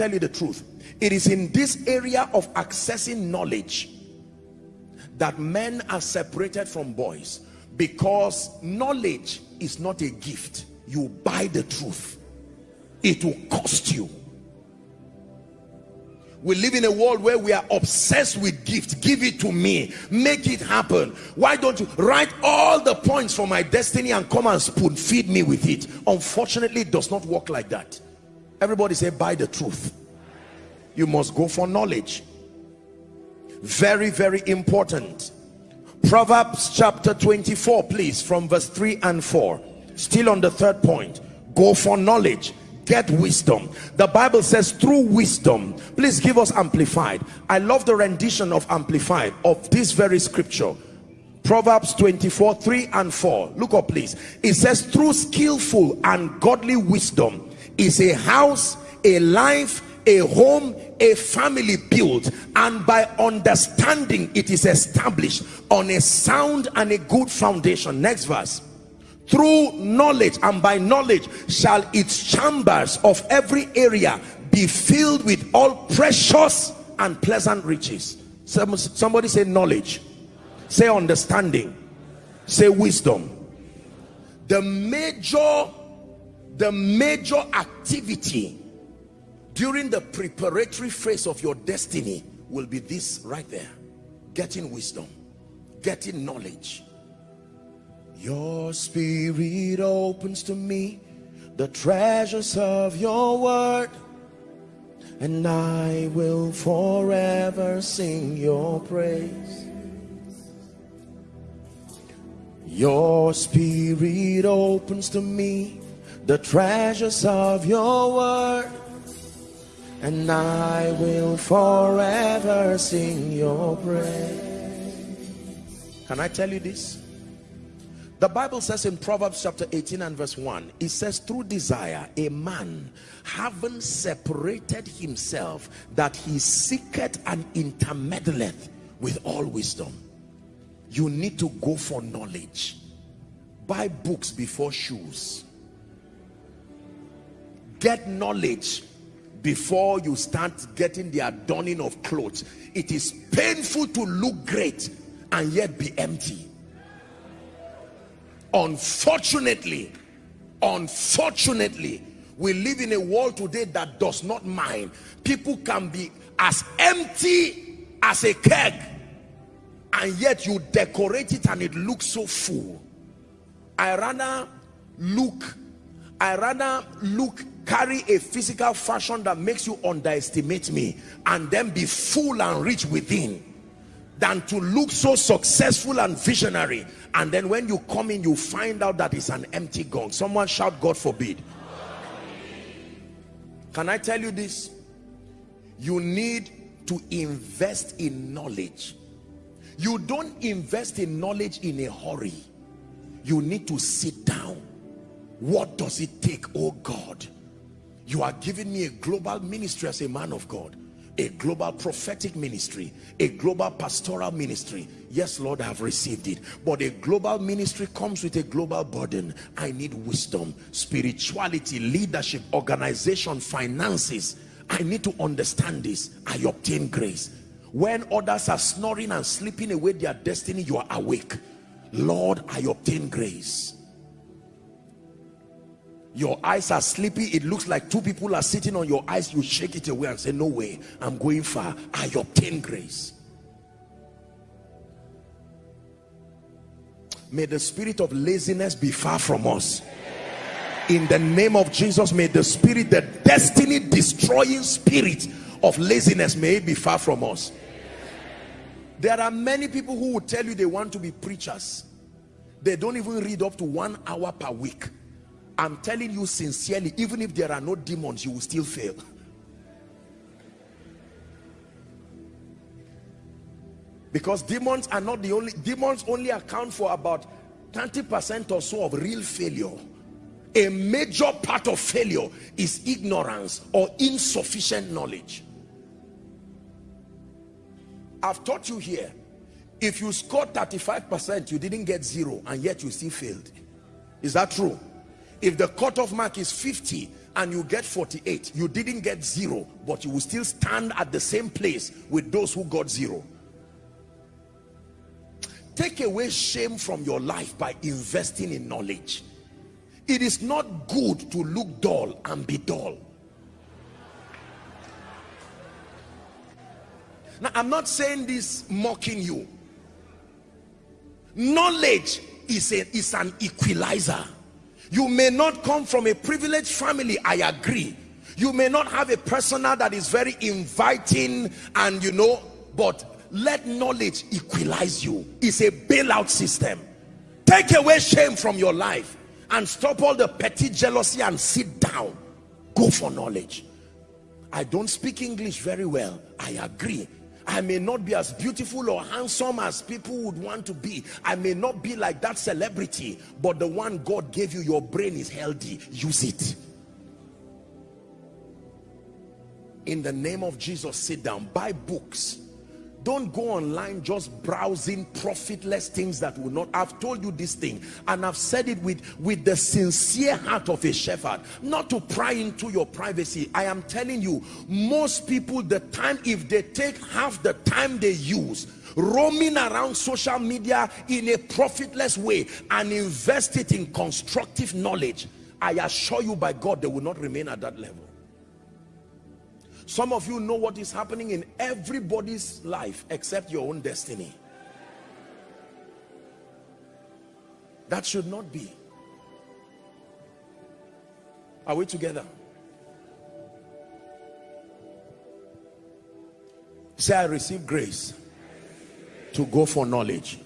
tell you the truth. It is in this area of accessing knowledge that men are separated from boys because knowledge is not a gift. You buy the truth. It will cost you. We live in a world where we are obsessed with gifts give it to me. Make it happen. Why don't you write all the points for my destiny and come and spoon feed me with it? Unfortunately it does not work like that everybody say buy the truth. You must go for knowledge. Very very important. Proverbs chapter 24 please from verse 3 and 4 still on the third point. Go for knowledge. Get wisdom. The bible says through wisdom. Please give us amplified. I love the rendition of amplified of this very scripture. Proverbs 24 3 and 4 look up please. It says through skillful and godly wisdom is a house a life a home a family built. And by understanding it is established on a sound and a good foundation. Next verse. Through knowledge and by knowledge shall its chambers of every area be filled with all precious and pleasant riches. Somebody say knowledge. Say understanding. Say wisdom. The major the major activity during the preparatory phase of your destiny will be this right there getting wisdom getting knowledge your spirit opens to me the treasures of your word and I will forever sing your praise. Your spirit opens to me the treasures of your word and I will forever sing your praise. Can I tell you this? The Bible says in Proverbs chapter 18 and verse 1, it says, through desire, a man having separated himself, that he seeketh and intermeddleth with all wisdom. You need to go for knowledge. Buy books before shoes. Get knowledge before you start getting the adorning of clothes. It is painful to look great and yet be empty. Unfortunately unfortunately we live in a world today that does not mind. People can be as empty as a keg and yet you decorate it and it looks so full. I rather look i rather look carry a physical fashion that makes you underestimate me and then be full and rich within than to look so successful and visionary. And then when you come in you find out that it's an empty gong. Someone shout god forbid. Can i tell you this? You need to invest in knowledge. You don't invest in knowledge in a hurry. You need to sit down. What does it take oh god you are giving me a global ministry as a man of god a global prophetic ministry a global pastoral ministry. Yes lord i have received it. But a global ministry comes with a global burden. I need wisdom spirituality leadership organization finances. I need to understand this. I obtain grace. When others are snoring and sleeping away their destiny you are awake. Lord i obtain grace your eyes are sleepy. It looks like two people are sitting on your eyes. You shake it away and say no way. I'm going far. I obtain grace. May the spirit of laziness be far from us. In the name of jesus may the spirit the destiny destroying spirit of laziness may be far from us. There are many people who will tell you they want to be preachers. They don't even read up to one hour per week I'm telling you sincerely, even if there are no demons, you will still fail. Because demons are not the only, demons only account for about 30% or so of real failure. A major part of failure is ignorance or insufficient knowledge. I've taught you here, if you scored 35%, you didn't get zero and yet you still failed. Is that true? If the cutoff mark is 50 and you get 48 you didn't get zero but you will still stand at the same place with those who got zero. Take away shame from your life by investing in knowledge. It is not good to look dull and be dull. Now i'm not saying this mocking you. Knowledge is a is an equalizer you may not come from a privileged family i agree. You may not have a persona that is very inviting and you know but let knowledge equalize you. It's a bailout system. Take away shame from your life and stop all the petty jealousy and sit down. Go for knowledge. I don't speak english very well. I agree I may not be as beautiful or handsome as people would want to be. I may not be like that celebrity, but the one God gave you, your brain is healthy. Use it. In the name of Jesus, sit down. Buy books don't go online just browsing profitless things that will not. I've told you this thing and i've said it with with the sincere heart of a shepherd. Not to pry into your privacy. I am telling you most people the time if they take half the time they use roaming around social media in a profitless way and invest it in constructive knowledge i assure you by god they will not remain at that level some of you know what is happening in everybody's life except your own destiny. That should not be. Are we together? Say, I receive grace to go for knowledge.